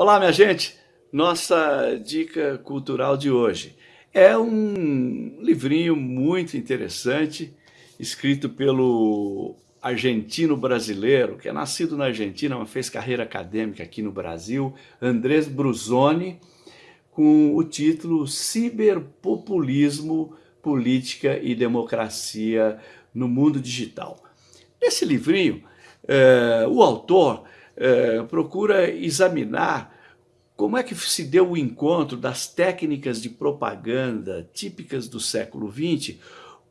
Olá, minha gente! Nossa dica cultural de hoje é um livrinho muito interessante, escrito pelo argentino brasileiro, que é nascido na Argentina, mas fez carreira acadêmica aqui no Brasil, Andrés Bruzoni, com o título Ciberpopulismo, Política e Democracia no Mundo Digital. Nesse livrinho, eh, o autor é, procura examinar como é que se deu o encontro das técnicas de propaganda típicas do século XX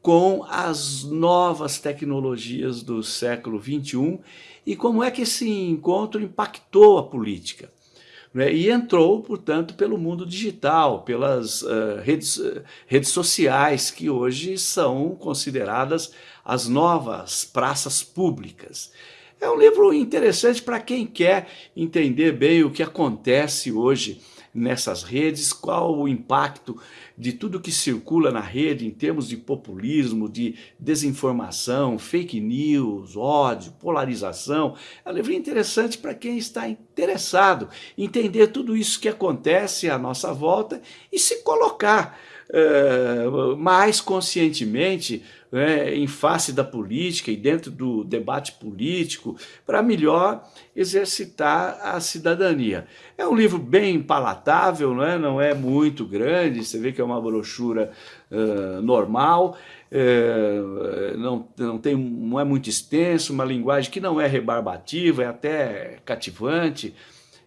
com as novas tecnologias do século XXI e como é que esse encontro impactou a política. Né? E entrou, portanto, pelo mundo digital, pelas uh, redes, uh, redes sociais, que hoje são consideradas as novas praças públicas. É um livro interessante para quem quer entender bem o que acontece hoje nessas redes, qual o impacto de tudo que circula na rede em termos de populismo, de desinformação, fake news, ódio, polarização. É um livro interessante para quem está interessado em entender tudo isso que acontece à nossa volta e se colocar uh, mais conscientemente né, em face da política e dentro do debate político para melhor exercitar a cidadania. É um livro bem palatável, não é, não é muito grande, você vê que é uma brochura uh, normal, uh, não, não, tem, não é muito extenso, uma linguagem que não é rebarbativa, é até cativante.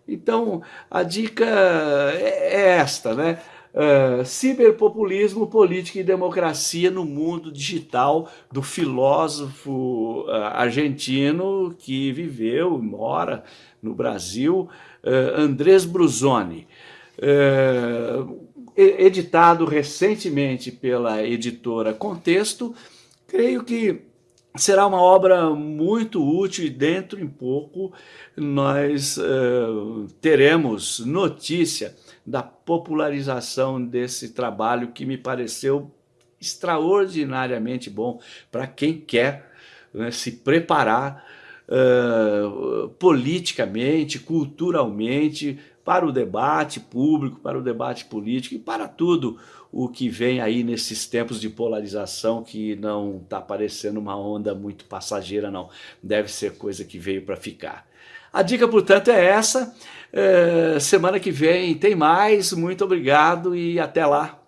Então, a dica é, é esta, né? Uh, ciberpopulismo, política e democracia no mundo digital do filósofo uh, argentino que viveu e mora no Brasil, uh, Andrés Bruzoni. editado recentemente pela editora Contexto, creio que será uma obra muito útil e dentro em pouco nós uh, teremos notícia da popularização desse trabalho que me pareceu extraordinariamente bom para quem quer né, se preparar uh, politicamente, culturalmente, para o debate público, para o debate político e para tudo o que vem aí nesses tempos de polarização que não está parecendo uma onda muito passageira não, deve ser coisa que veio para ficar. A dica, portanto, é essa. É, semana que vem tem mais. Muito obrigado e até lá.